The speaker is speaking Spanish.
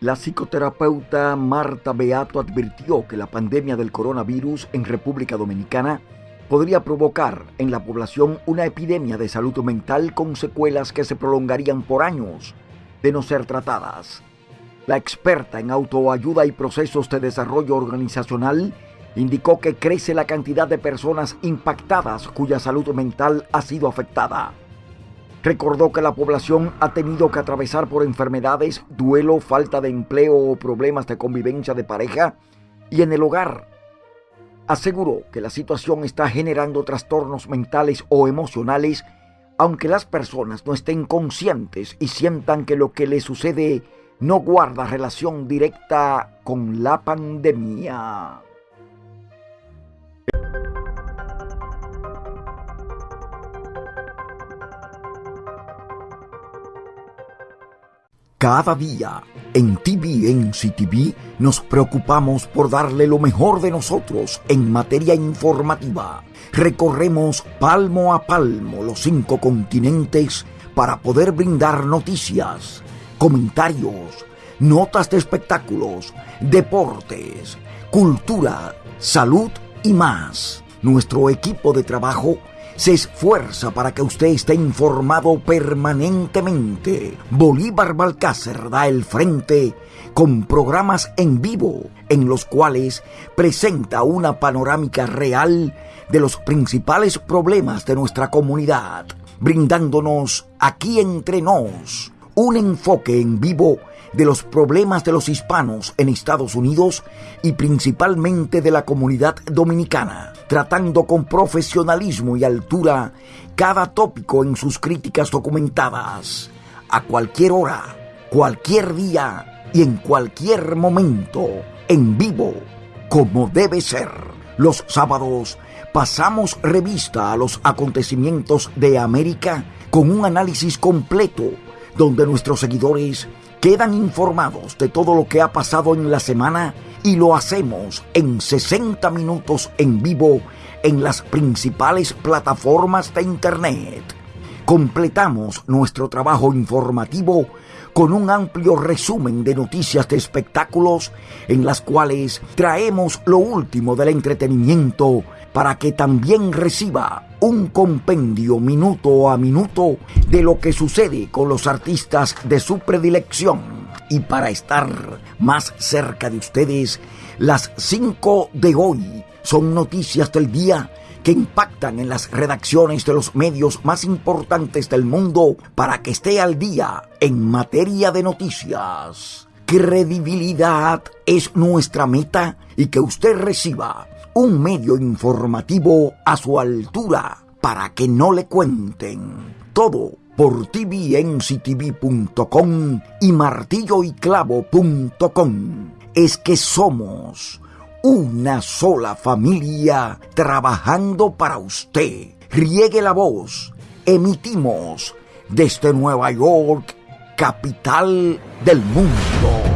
La psicoterapeuta Marta Beato advirtió que la pandemia del coronavirus en República Dominicana podría provocar en la población una epidemia de salud mental con secuelas que se prolongarían por años de no ser tratadas. La experta en autoayuda y procesos de desarrollo organizacional indicó que crece la cantidad de personas impactadas cuya salud mental ha sido afectada. Recordó que la población ha tenido que atravesar por enfermedades, duelo, falta de empleo o problemas de convivencia de pareja y en el hogar aseguró que la situación está generando trastornos mentales o emocionales, aunque las personas no estén conscientes y sientan que lo que les sucede no guarda relación directa con la pandemia. Cada día en TVNC TV nos preocupamos por darle lo mejor de nosotros en materia informativa. Recorremos palmo a palmo los cinco continentes para poder brindar noticias, comentarios, notas de espectáculos, deportes, cultura, salud y más. Nuestro equipo de trabajo se esfuerza para que usted esté informado permanentemente. Bolívar Balcácer da el frente con programas en vivo en los cuales presenta una panorámica real de los principales problemas de nuestra comunidad, brindándonos aquí entre nos un enfoque en vivo de los problemas de los hispanos en Estados Unidos y principalmente de la comunidad dominicana, tratando con profesionalismo y altura cada tópico en sus críticas documentadas, a cualquier hora, cualquier día y en cualquier momento, en vivo, como debe ser. Los sábados pasamos revista a los acontecimientos de América con un análisis completo donde nuestros seguidores quedan informados de todo lo que ha pasado en la semana y lo hacemos en 60 minutos en vivo en las principales plataformas de Internet. Completamos nuestro trabajo informativo con un amplio resumen de noticias de espectáculos en las cuales traemos lo último del entretenimiento para que también reciba un compendio minuto a minuto de lo que sucede con los artistas de su predilección. Y para estar más cerca de ustedes, las 5 de hoy son noticias del día que impactan en las redacciones de los medios más importantes del mundo para que esté al día en materia de noticias. Credibilidad es nuestra meta y que usted reciba un medio informativo a su altura para que no le cuenten. Todo por tvnctv.com y martilloyclavo.com. Es que somos una sola familia trabajando para usted. Riegue la voz. Emitimos desde Nueva York, capital del mundo.